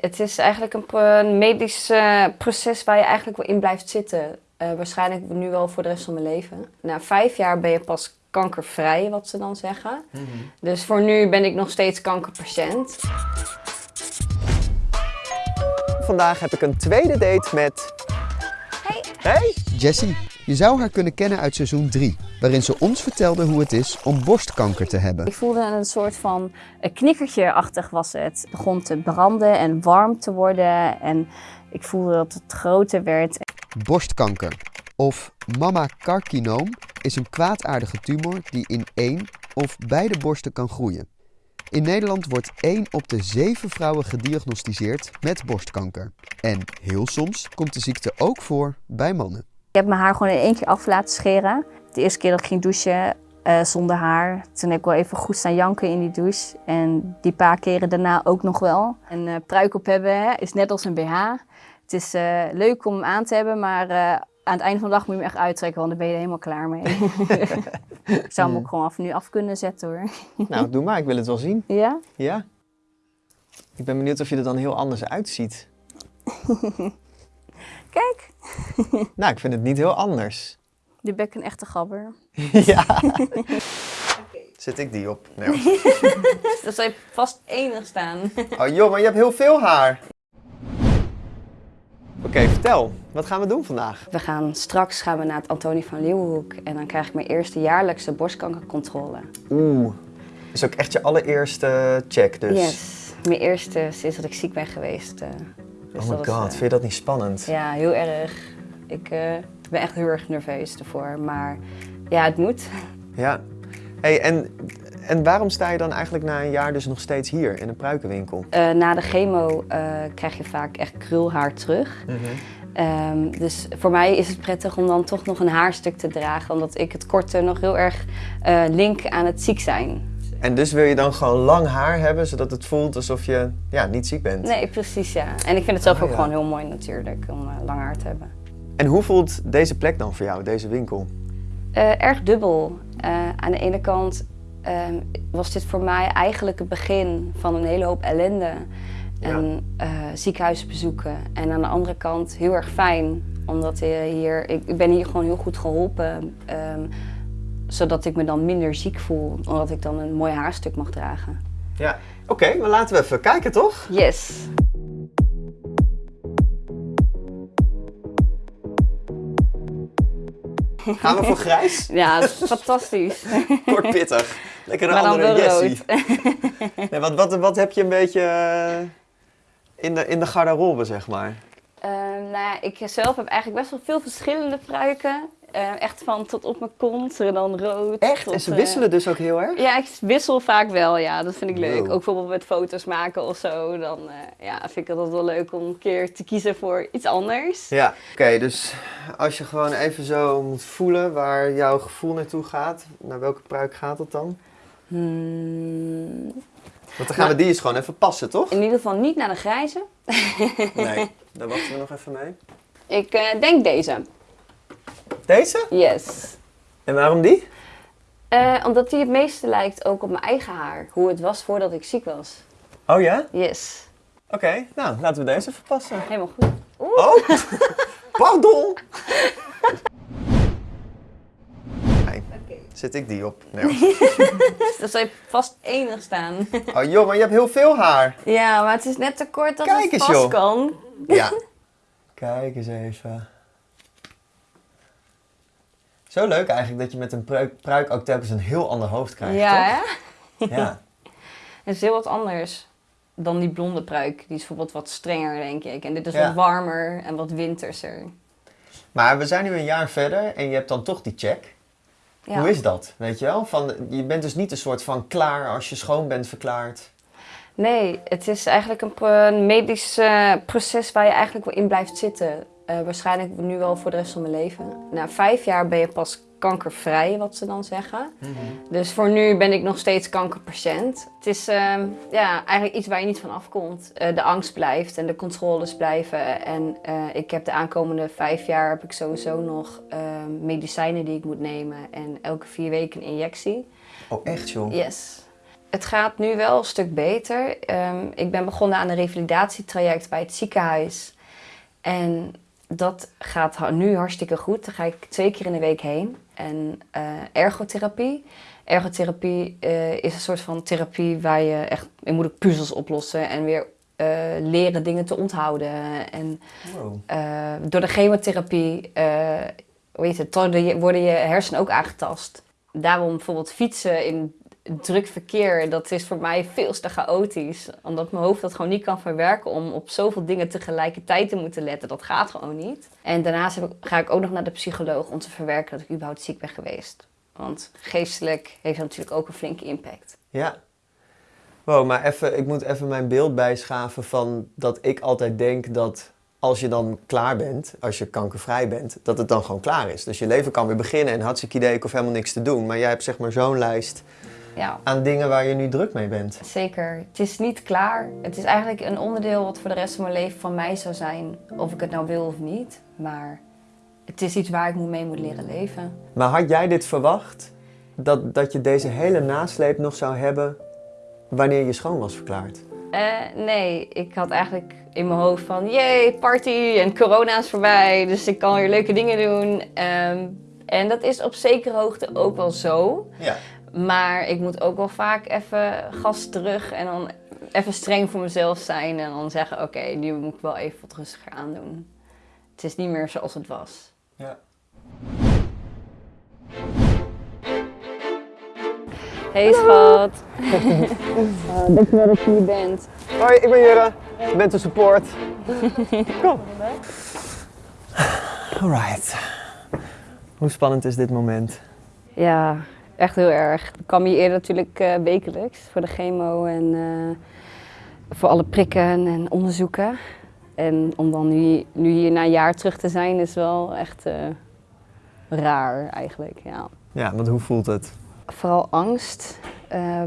Het is eigenlijk een, medisch eh, proces waar je eigenlijk wel in blijft zitten. Eh, waarschijnlijk nu wel voor de rest van mijn leven. Na vijf jaar ben je pas kankervrij, wat ze dan zeggen. Dus voor nu ben ik nog steeds kankerpatiënt. Vandaag heb ik een tweede date met... Hey. Hey! Jessie, je zou haar kunnen kennen uit seizoen 3, waarin ze ons vertelde hoe het is om borstkanker te hebben. Ik voelde een soort van knikkertje-achtig was het. Het begon te branden en warm te worden. En ik voelde dat het groter werd. Borstkanker, of mammacarcinoom, is een kwaadaardige tumor die in één of beide borsten kan groeien. In Nederland wordt 1 op de 7 vrouwen gediagnosticeerd met borstkanker. En heel soms komt de ziekte ook voor bij mannen. Ik heb mijn haar gewoon in één keer af laten scheren. De eerste keer dat ik ging douchen eh, zonder haar. Toen heb ik wel even goed staan janken in die douche. En die paar keren daarna ook nog wel. Een eh, pruik op hebben hè, is net als een BH. Het is eh, leuk om hem aan te hebben, maar aan het einde van de dag moet je hem echt uittrekken, want dan ben je er helemaal klaar mee. ik zou hem ook gewoon af nu af kunnen zetten hoor. Nou, doe maar. Ik wil het wel zien. Ja? Ja. Ik ben benieuwd of je er dan heel anders uitziet. Kijk, Nou, ik vind het niet heel anders. ben ik een echte gabber. ja. Zet ik die op? Nee. Dat zal je vast enig staan. Oh joh, maar je hebt heel veel haar. Oké, vertel. Wat gaan we doen vandaag? We gaan straks gaan we naar het Antonie van Leeuwenhoek. En dan krijg ik mijn eerste jaarlijkse borstkankercontrole. Oeh. Is ook echt je allereerste check dus. Yes. Mijn eerste sinds dat ik ziek ben geweest. eh. Dus Oh my god, vind je dat niet spannend? Ja, heel erg. Ik eh, ben echt heel erg nerveus ervoor. Maar ja, het moet. Ja. Hey, en, en waarom sta je dan eigenlijk na een jaar dus nog steeds hier in een pruikenwinkel? Eh, na de chemo eh, krijg je vaak echt krulhaar terug. Mhm. Ehm, dus voor mij is het prettig om dan toch nog een haarstuk te dragen. Omdat ik het korte nog heel erg link aan het ziek zijn. En dus wil je dan gewoon lang haar hebben, zodat het voelt alsof je ja, niet ziek bent? Nee, precies ja. En ik vind het zelf Ah, ook ja. gewoon heel mooi natuurlijk om eh, lang haar te hebben. En hoe voelt deze plek dan voor jou, deze winkel? Eh, erg dubbel. Eh, aan de ene kant ehm, was dit voor mij eigenlijk het begin van een hele hoop ellende. En ziekenhuisbezoeken. En aan de andere kant heel erg fijn. Omdat je hier, ik, ik ben hier gewoon heel goed geholpen. ehm, zodat ik me dan minder ziek voel. Omdat ik dan een mooi haarstuk mag dragen. Ja. Oké, maar laten we even kijken toch? Yes. Gaan we voor grijs? Ja, dat is fantastisch. Kort pittig. Lekker een Maar andere Jessie. Nee, wat, wat, wat heb je een beetje eh, in de, in de garderobe, zeg maar? Ehm, nou ja, ik zelf heb eigenlijk best wel veel verschillende pruiken. Eh, echt van tot op mijn kont, en dan rood. Echt? tot, En ze eh, wisselen dus ook heel erg? Ja, ik wissel vaak wel, ja. Dat vind ik leuk. Wow. Ook bijvoorbeeld met foto's maken of zo. Dan eh, ja, vind ik het altijd wel leuk om een keer te kiezen voor iets anders. Ja. Oké, dus als je gewoon even zo moet voelen waar jouw gevoel naartoe gaat, naar welke pruik gaat het dan? Hmm, Want dan gaan we die eens gewoon even passen, toch? in ieder geval niet naar de grijze. Nee, daar wachten we nog even mee. Ik eh, denk deze. Deze? Yes. En waarom die? Eh, omdat die het meeste lijkt ook op mijn eigen haar. Hoe het was voordat ik ziek was. Oh ja? Yes. Oké, nou laten we deze even passen. Helemaal goed. Oh, pardon. Zet ik die op? Nee. Dat zal je vast enig staan. Oh joh, maar je hebt heel veel haar. Ja, maar het is net te kort dat Kijk het eens, vast joh. kan. Ja. Kijk eens even. Zo leuk eigenlijk dat je met een pruik, pruik ook telkens een heel ander hoofd krijgt, Ja, hè? toch? Ja. Het is heel wat anders dan die blonde pruik. Die is bijvoorbeeld wat strenger, denk ik. En dit is Ja. wat warmer en wat winterser. Maar we zijn nu een jaar verder en je hebt dan toch die check. Ja. Hoe is dat? Weet je wel? Van, je bent dus niet een soort van klaar als je schoon bent verklaard. Nee, het is eigenlijk een, medisch proces waar je eigenlijk wel in blijft zitten. Eh, waarschijnlijk nu wel voor de rest van mijn leven. Na vijf jaar ben je pas kankervrij, wat ze dan zeggen. Dus voor nu ben ik nog steeds kankerpatiënt. Het is ehm, ja, eigenlijk iets waar je niet van afkomt. Eh, de angst blijft en de controles blijven. En eh, ik heb de aankomende vijf jaar heb ik sowieso nog ehm, medicijnen die ik moet nemen. En elke vier weken een injectie. Oh, echt joh? Yes. het gaat nu wel een stuk beter. Ehm, ik ben begonnen aan een revalidatietraject bij het ziekenhuis. En dat gaat nu hartstikke goed. Daar ga ik twee keer in de week heen. En eh, ergotherapie. Ergotherapie eh, is een soort van therapie waar je echt... Je moet puzzels oplossen en weer eh, leren dingen te onthouden. En Wow. door de chemotherapie hoe heet het, worden je, worden je hersenen ook aangetast. Daarom bijvoorbeeld fietsen in druk verkeer, dat is voor mij veel te chaotisch. Omdat mijn hoofd dat gewoon niet kan verwerken om op zoveel dingen tegelijkertijd te moeten letten. Dat gaat gewoon niet. En daarnaast heb ik, ga ik ook nog naar de psycholoog om te verwerken dat ik überhaupt ziek ben geweest. Want geestelijk heeft dat natuurlijk ook een flinke impact. Ja. Wow, maar even, ik moet even mijn beeld bijschaven van dat ik altijd denk dat als je dan klaar bent, als je kankervrij bent, dat het dan gewoon klaar is. Dus je leven kan weer beginnen en hartstikke idee, ik hoef helemaal niks te doen. Maar jij hebt zeg maar zo'n lijst Ja, aan dingen waar je nu druk mee bent. zeker. Het is niet klaar. Het is eigenlijk een onderdeel wat voor de rest van mijn leven van mij zou zijn. Of ik het nou wil of niet. Maar het is iets waar ik mee moet leren leven. Maar had jij dit verwacht? Dat, dat je deze hele nasleep nog zou hebben wanneer je schoon was verklaard? Eh, nee, ik had eigenlijk in mijn hoofd van... Jee, party en corona is voorbij. Dus ik kan weer leuke dingen doen. Ehm, en dat is op zekere hoogte ook wel zo. Ja. Maar ik moet ook wel vaak even gas terug en dan even streng voor mezelf zijn. En dan zeggen, oké, nu moet ik wel even wat rustiger aandoen. Het is niet meer zoals het was. ja. Hey schat. Dankjewel dat je hier bent. Hoi, ik ben Jurre. Ik ben te support. Kom. Alright. Hoe spannend is dit moment? Ja, echt heel erg. Ik kwam hier eerder natuurlijk eh, wekelijks voor de chemo en eh, voor alle prikken en onderzoeken. En om dan nu, nu hier na een jaar terug te zijn is wel echt eh, raar eigenlijk, ja. Ja, want hoe voelt het? Vooral angst. eh,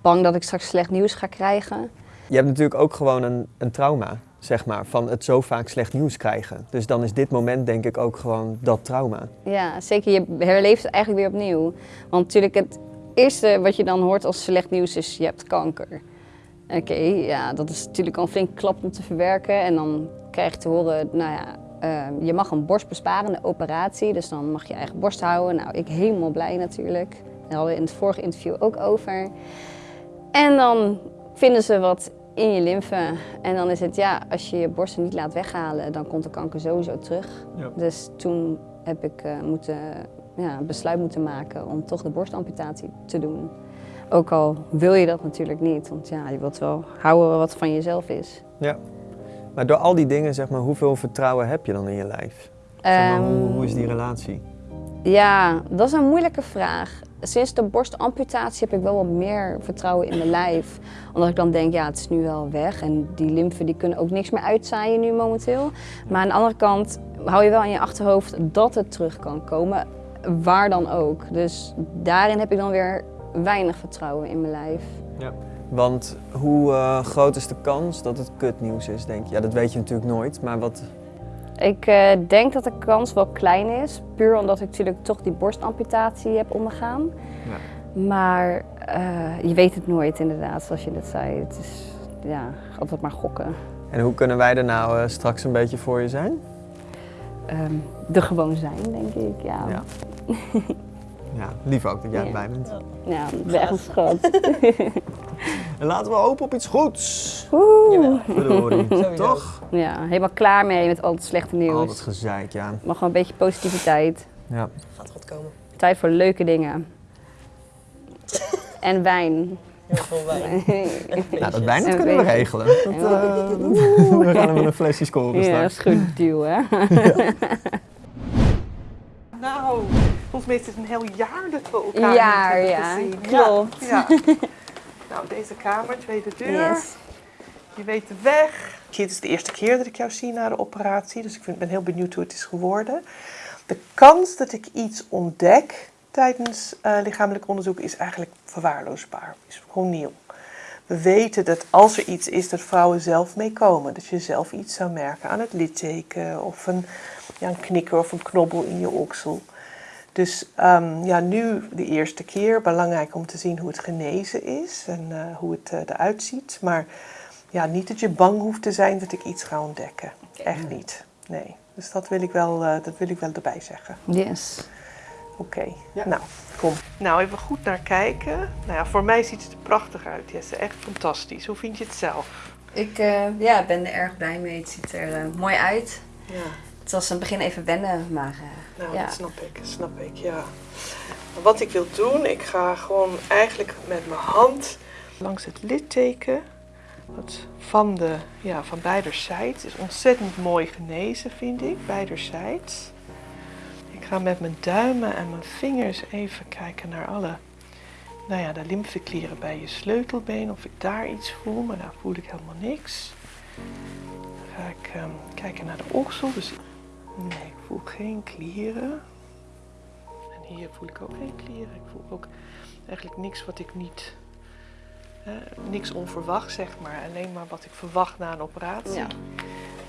bang dat ik straks slecht nieuws ga krijgen. Je hebt natuurlijk ook gewoon een, een trauma, zeg maar, van het zo vaak slecht nieuws krijgen. Dus dan is dit moment denk ik ook gewoon dat trauma. Ja, zeker. Je herleeft het eigenlijk weer opnieuw. Want natuurlijk het eerste wat je dan hoort als slecht nieuws is je hebt kanker. Oké, ja, dat is natuurlijk al een flink klap om te verwerken. En dan krijg je te horen, nou ja, eh, je mag een borstbesparende operatie. Dus dan mag je eigen borst houden. Nou, ik helemaal blij natuurlijk. Daar hadden we in het vorige interview ook over. En dan vinden ze wat in je lymfe. En dan is het, ja, als je je borsten niet laat weghalen, dan komt de kanker sowieso terug. Ja. Dus toen heb ik eh, moeten, ja, een besluit moeten maken om toch de borstamputatie te doen. Ook al wil je dat natuurlijk niet, want ja, je wilt wel houden wat van jezelf is. Ja. Maar door al die dingen, zeg maar, hoeveel vertrouwen heb je dan in je lijf? Zeg maar, hoe, Ehm, hoe is die relatie? Ja, dat is een moeilijke vraag. Sinds de borstamputatie heb ik wel wat meer vertrouwen in mijn lijf. Omdat ik dan denk, ja, het is nu wel weg. En die lymfen die kunnen ook niks meer uitzaaien nu momenteel. Maar aan de andere kant hou je wel in je achterhoofd dat het terug kan komen. Waar dan ook. Dus daarin heb ik dan weer weinig vertrouwen in mijn lijf. Want hoe eh, groot is de kans dat het kutnieuws is, denk je? Ja, dat weet je natuurlijk nooit, maar wat... Ik eh, denk dat de kans wel klein is. Puur omdat ik natuurlijk toch die borstamputatie heb ondergaan. Maar eh, je weet het nooit inderdaad, zoals je net zei. Het is ja, altijd maar gokken. En hoe kunnen wij er nou eh, straks een beetje voor je zijn? Ehm er gewoon zijn, denk ik. Ja, Ja. Ja, lief ook dat jij Ja. erbij bent. ja ben echt een schat. En laten we hopen op iets goeds. Oeh. Verdorie. Toch? Ja, helemaal klaar mee met al het slechte Al nieuws. dat gezeik, ja. Maar gewoon een beetje positiviteit. ja. Gaat goed komen. Tijd voor leuke dingen. en wijn. Heel veel wijn. Nou, dat wijn dat kunnen we regelen. Dat, eh, dat- we gaan hem een flesje scoren Ja, dat is goed deal, hè? Nou, volgens mij is het een heel jaar dat we elkaar Jaar, niet hebben ja. gezien. Klopt. Ja, ja. Nou, deze kamer, tweede deur. Yes. Je weet de weg. Dit is de eerste keer dat ik jou zie na de operatie, dus ik vind- ben heel benieuwd hoe het is geworden. De kans dat ik iets ontdek tijdens eh, lichamelijk onderzoek is eigenlijk verwaarloosbaar. Is gewoon nieuw. We weten dat als er iets is, dat vrouwen zelf meekomen. Dat je zelf iets zou merken aan het litteken of een, ja, een knikker of een knobbel in je oksel. Dus ehm, ja, nu de eerste keer. Belangrijk om te zien hoe het genezen is en eh, hoe het eh, eruit ziet. Maar ja, niet dat je bang hoeft te zijn dat ik iets ga ontdekken. Echt niet. Nee. Dus dat wil ik wel, eh, dat wil ik wel erbij zeggen. Yes. Oké, nou, kom. Nou, even goed naar kijken. Nou ja, voor mij ziet het er prachtig uit, Jesse. Echt fantastisch. Hoe vind je het zelf? Ik eh, ja, ben er erg blij mee. Het ziet er eh, mooi uit. Ja, Het was in het begin even wennen, maar eh, nou, ja. dat snap ik, dat snap ik, ja. Wat ik wil doen, ik ga gewoon eigenlijk met mijn hand langs het litteken. Wat van, de, ja, van beiderzijds. is ontzettend mooi genezen, vind ik, beiderzijds. Ik ga met mijn duimen en mijn vingers even kijken naar alle nou ja, de lymfeklieren bij je sleutelbeen. Of ik daar iets voel, maar daar voel ik helemaal niks. Dan ga ik ehm, kijken naar de oksel. Dus nee, ik voel geen klieren. En hier voel ik ook geen klieren. Ik voel ook eigenlijk niks wat ik niet. eh, niks onverwacht, zeg maar. Alleen maar wat ik verwacht na een operatie. Ja.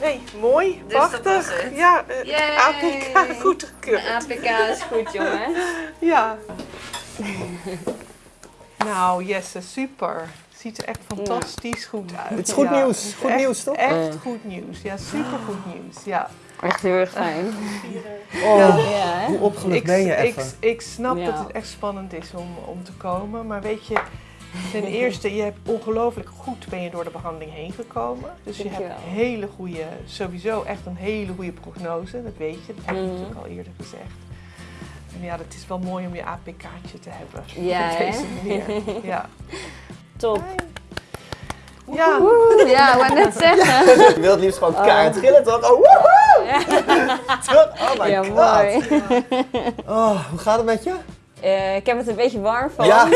Nee, mooi, Dus prachtig. Ja, eh, Yay! APK goedgekeurd. de APK is goed, jongen. Ja. nou, Jesse, super. Ziet er echt fantastisch goed uit. Het is goed Ja, nieuws. Goed echt- nieuws, toch? Echt goed nieuws. Ja, super goed nieuws. Ja. Echt heel erg fijn. Oh, Ja, hè? hoe opgelucht Ik, ben je ik, even? ik snap Ja. dat het echt spannend is om, om te komen. Maar weet je, ten eerste, je hebt ongelooflijk goed ben je door de behandeling heen gekomen. Dus je hebt Dankjewel. hele goede, sowieso echt een hele goede prognose. Dat weet je, dat heb je Mhm. natuurlijk al eerder gezegd. En ja, het is wel mooi om je APK'tje te hebben. Ja, op deze manier. Ja. Top. Ja. Ja, ik wou net zeggen. Je wilt het liefst gewoon kaart gillen, toch? Oh, woehoe! Toch? Oh my ja, god. mooi. Oh, hoe gaat het met je? Eh, ik heb het een beetje warm van. Ja,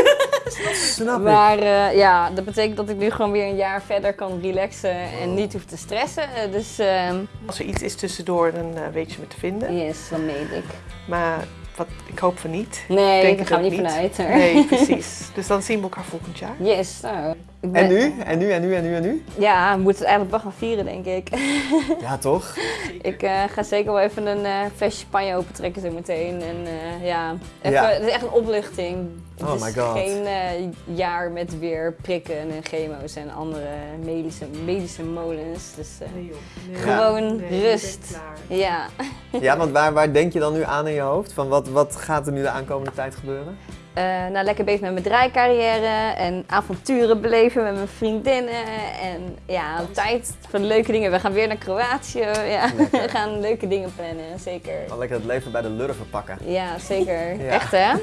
snap ik. Maar eh, ja, dat betekent dat ik nu gewoon weer een jaar verder kan relaxen en niet hoef te stressen. Eh, dus ehm, Als er iets is tussendoor, dan weet je me te vinden. yes, dan meet ik. Maar wat, ik hoop van niet. Nee, daar gaan we ook niet vanuit. Nee, precies. Dus dan zien we elkaar volgend jaar. Yes, nou. Ben- En nu? En nu? En nu? En nu? En nu? Ja, we moeten het eigenlijk wel gaan vieren, denk ik. Ja, toch? ik eh, ga zeker wel even een eh flesje champagne opentrekken zo meteen. En eh, ja, even, Ja. het is echt een opluchting. Het Oh is my God. geen eh, jaar met weer prikken en chemo's en andere medische, medische molens. Dus eh, Nee, gewoon Nee, rust. klaar. Ja. Ja, want waar, waar denk je dan nu aan in je hoofd? Van wat, wat gaat er nu de aankomende tijd gebeuren? Eh, nou, lekker bezig met mijn draaicarrière en avonturen beleven met mijn vriendinnen. En ja, tijd voor leuke dingen. We gaan weer naar Kroatië. Ja, we gaan leuke dingen plannen, zeker. Gewoon lekker het leven bij de lurven pakken. Ja, zeker. Ja. Echt hè?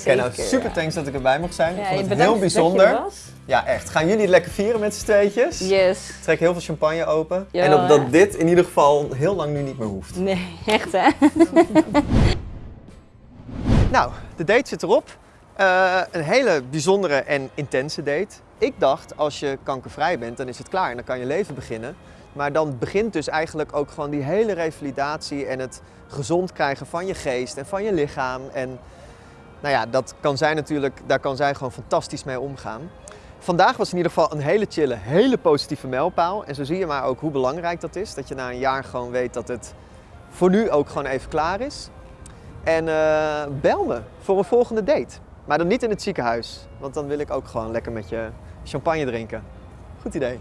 Oké, nou Zeker, super thanks dat ik erbij mocht zijn. ik vond het bedankt heel dat je bijzonder. er was. Ja, echt. Gaan jullie het lekker vieren met z'n tweetjes? Yes. Trek heel veel champagne open. En op dat dit in ieder geval heel lang nu niet meer hoeft. Nee, echt hè? Nou, de date zit erop. Eh, een hele bijzondere en intense date. Ik dacht, als je kankervrij bent, dan is het klaar en dan kan je leven beginnen. Maar dan begint dus eigenlijk ook gewoon die hele revalidatie en het gezond krijgen van je geest en van je lichaam. En nou ja, dat kan zij natuurlijk, daar kan zij gewoon fantastisch mee omgaan. Vandaag was in ieder geval een hele chille, hele positieve mijlpaal. En zo zie je maar ook hoe belangrijk dat is. Dat je na een jaar gewoon weet dat het voor nu ook gewoon even klaar is. En eh, bel me voor een volgende date. Maar dan niet in het ziekenhuis, want dan wil ik ook gewoon lekker met je champagne drinken. Goed idee.